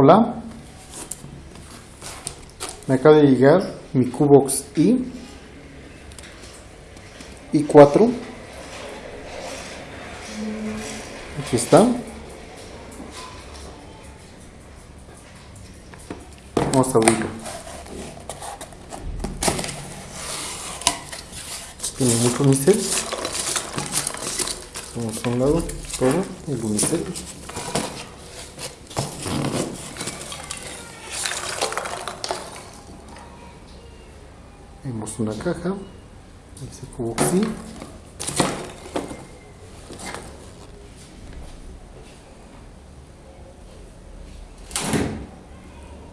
Hola, me acaba de llegar mi Cubox i i4. Aquí está. Vamos a abrirlo. Tiene mucho unicel. Vamos a un lado todo el unicel. Vemos una caja, ese cubo así.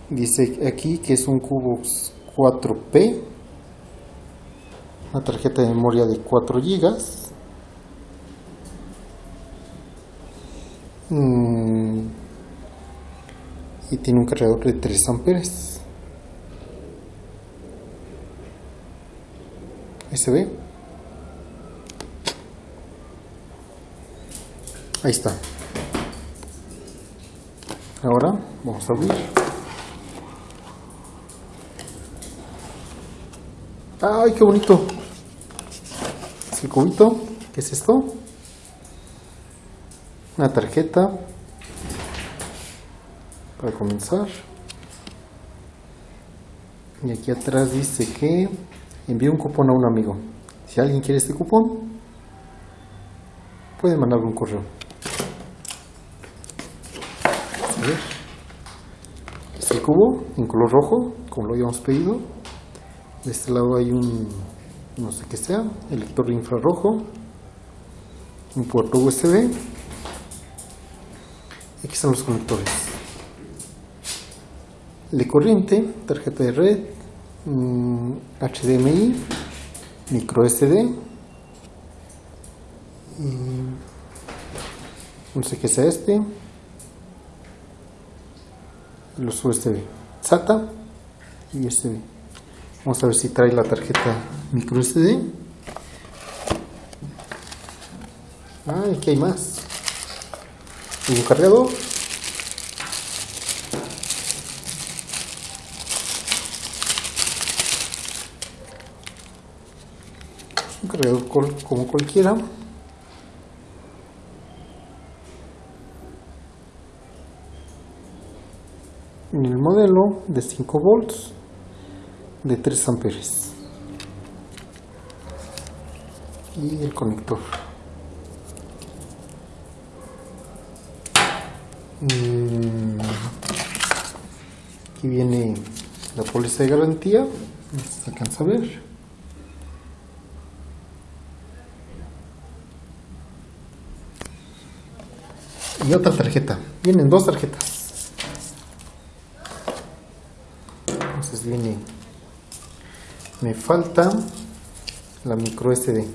Dice aquí que es un cubo 4P, una tarjeta de memoria de 4 GB. Mm, y tiene un cargador de 3 amperes. Se ve. Ahí está. Ahora vamos a abrir. ¡Ay, qué bonito! Es el cubito. ¿Qué es esto? Una tarjeta para comenzar. Y aquí atrás dice que envíe un cupón a un amigo. Si alguien quiere este cupón, puede mandarle un correo. A ver. Es el cubo en color rojo, como lo habíamos pedido. De este lado hay un, no sé qué sea, el lector infrarrojo, un puerto USB. Aquí están los conectores. De corriente, tarjeta de red, mm, HDMI, micro SD, y no sé qué sea este, los USB, SATA y USB. Vamos a ver si trae la tarjeta micro SD. Ah, aquí hay más. Un cargador. Un cargador como cualquiera. En el modelo de 5 volts de 3 amperes. Y el conector. Mm, aquí viene la póliza de garantía, se alcanza a ver. Y otra tarjeta, vienen dos tarjetas. Entonces viene, me falta la micro SD.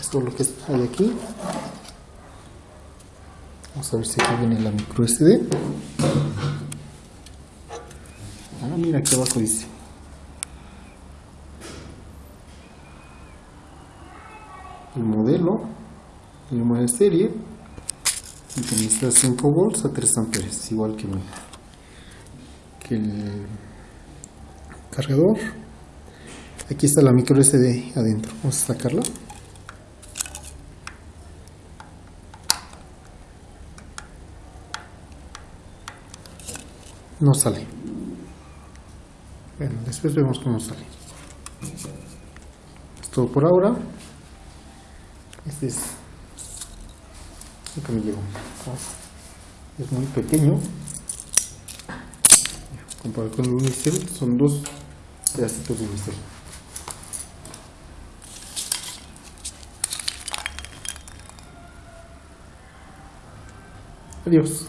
Esto es lo que hay aquí. Vamos a ver si aquí viene la micro SD. Ah, mira aquí abajo dice. El modelo, el número de serie, y necesita 5 volts a 3 amperes, igual que, mi, que el cargador. Aquí está la micro SD adentro. Vamos a sacarla. no sale. Bueno, después vemos cómo sale. Es todo por ahora. Este es lo que me llegó. Es muy pequeño. Comparado con el unicel, son dos pedacitos de unicel. Adiós.